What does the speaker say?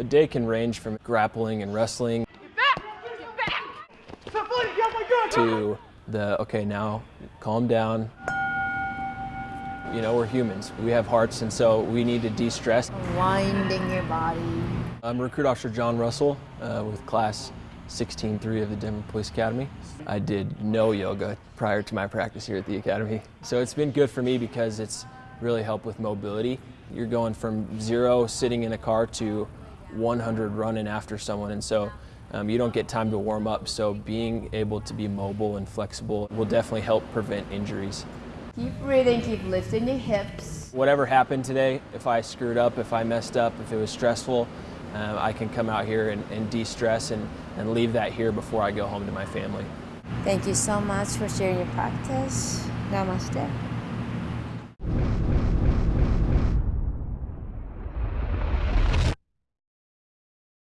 A day can range from grappling and wrestling to the, okay, now calm down. You know, we're humans. We have hearts, and so we need to de-stress. Winding your body. I'm Recruit Officer John Russell uh, with Class 16-3 of the Denver Police Academy. I did no yoga prior to my practice here at the Academy. So it's been good for me because it's really helped with mobility. You're going from zero sitting in a car to 100 running after someone, and so um, you don't get time to warm up. So being able to be mobile and flexible will definitely help prevent injuries. Keep breathing, keep lifting your hips. Whatever happened today, if I screwed up, if I messed up, if it was stressful, um, I can come out here and, and de-stress and, and leave that here before I go home to my family. Thank you so much for sharing your practice. Namaste.